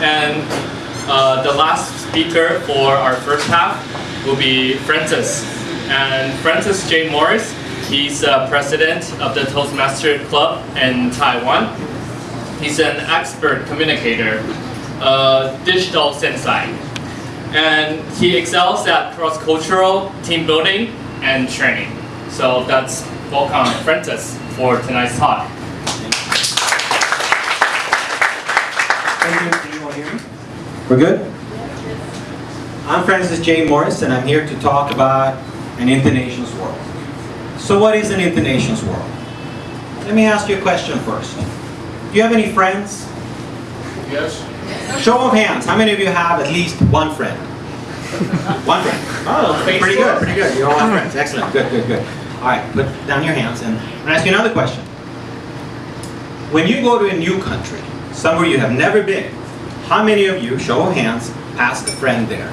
And uh, the last speaker for our first half will be Francis. And Francis J. Morris, he's uh, president of the Toastmaster Club in Taiwan. He's an expert communicator, uh, digital sensei. And he excels at cross-cultural team building and training. So that's welcome Francis for tonight's talk. Thank you. Can you all hear me? We're good? I'm Francis J. Morris and I'm here to talk about an Internations world. So what is an Internations world? Let me ask you a question first. Do you have any friends? Yes. Show of hands, how many of you have at least one friend? one friend. Oh, pretty good, pretty good. You all have friends. Excellent. Good, good, good. All right, put down your hands and I'm going to ask you another question. When you go to a new country, somewhere you have never been, how many of you, show of hands, ask a friend there?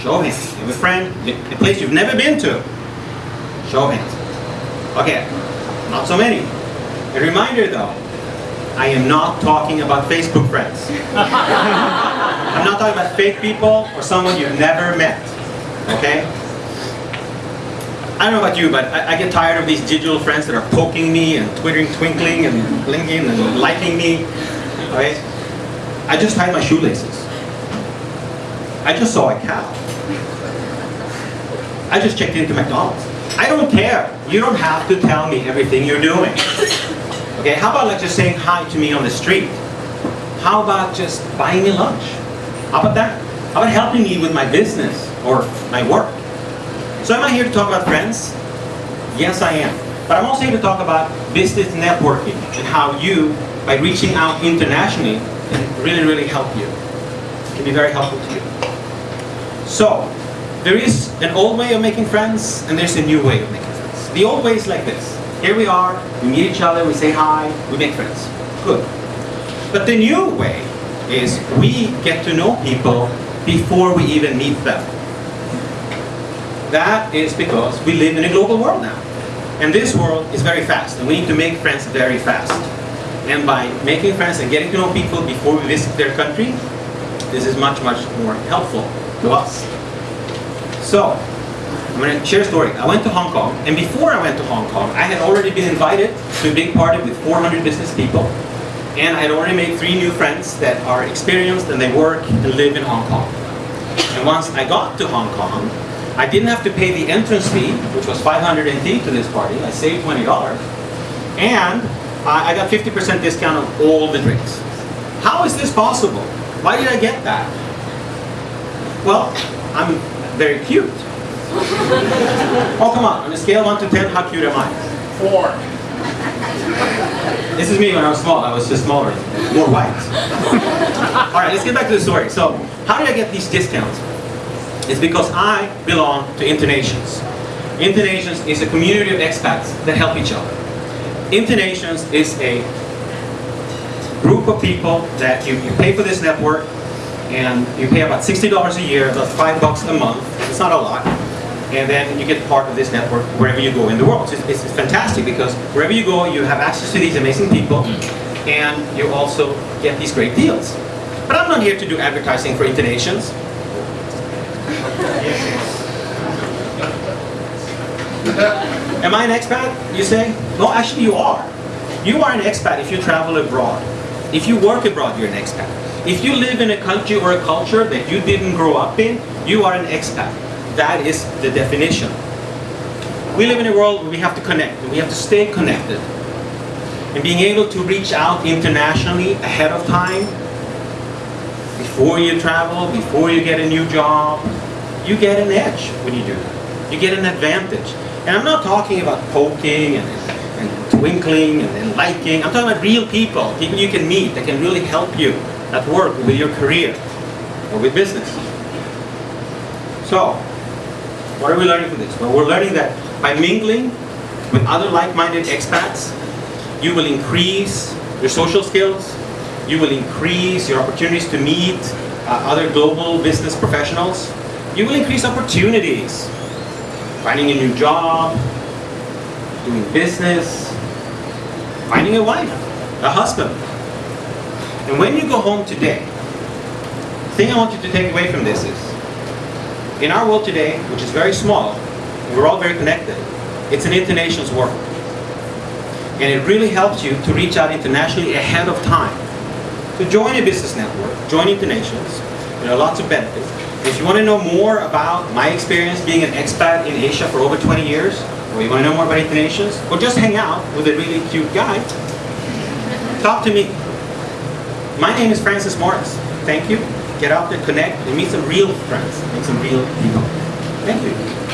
Show of hands. You have a friend, a place you've never been to. Show of hands. Okay, not so many. A reminder though, I am not talking about Facebook friends. I'm not talking about fake people or someone you've never met. Okay? I don't know about you, but I, I, get tired of these digital friends that are poking me and twittering, twinkling and blinking and liking me. Okay? I just tied my shoelaces. I just saw a cow. I just checked into McDonald's. I don't care. You don't have to tell me everything you're doing. Okay, how about like just saying hi to me on the street? How about just buying me lunch? How about that? How about helping me with my business or my work? So am I here to talk about friends? Yes, I am. But I'm also here to talk about business networking and how you, by reaching out internationally, can really, really help you. It can be very helpful to you. So, there is an old way of making friends and there's a new way of making friends. The old way is like this. Here we are, we meet each other, we say hi, we make friends. Good. But the new way is we get to know people before we even meet them. That is because we live in a global world now. And this world is very fast, and we need to make friends very fast. And by making friends and getting to know people before we visit their country, this is much, much more helpful to us. So, I'm going to share a story. I went to Hong Kong, and before I went to Hong Kong, I had already been invited to a big party with 400 business people, and I had already made three new friends that are experienced and they work and live in Hong Kong. And once I got to Hong Kong, I didn't have to pay the entrance fee, which was 500 NT to this party. I saved $20. And I got 50% discount on all the drinks. How is this possible? Why did I get that? Well, I'm very cute. oh, come on. On a scale of 1 to 10, how cute am I? 4. This is me when I was small. I was just smaller, more white. All right, let's get back to the story. So, how did I get these discounts? It's because I belong to Internations. Internations is a community of expats that help each other. Internations is a group of people that you, you pay for this network and you pay about $60 a year, about 5 bucks a month. It's not a lot and then you get part of this network wherever you go in the world. So it's, it's, fantastic because wherever you go, you have access to these amazing people, mm. and you also get these great deals. But I'm not here to do advertising for Internations. Am I an expat, you say? No, actually you are. You are an expat if you travel abroad. If you work abroad, you're an expat. If you live in a country or a culture that you didn't grow up in, you are an expat. That is the definition. We live in a world where we have to connect, we have to stay connected. And being able to reach out internationally ahead of time, before you travel, before you get a new job, you get an edge when you do that. You get an advantage. And I'm not talking about poking and, and twinkling and, and liking. I'm talking about real people, people you can meet that can really help you at work, with your career, or with business. So, what are we learning from this? Well, we're learning that by mingling with other like-minded expats, you will increase your social skills, you will increase your opportunities to meet uh, other global business professionals, you will increase opportunities, finding a new job, doing business, finding a wife, a husband. And when you go home today, the thing I want you to take away from this is, in our world today, which is very small, we're all very connected, it's an internations world. And it really helps you to reach out internationally ahead of time. So join a business network, join Internations. There are lots of benefits. If you want to know more about my experience being an expat in Asia for over 20 years, or you want to know more about Internations, or just hang out with a really cute guy, talk to me. My name is Francis Morris. Thank you. Get out there, connect, and meet some real friends, meet some real people. Thank you.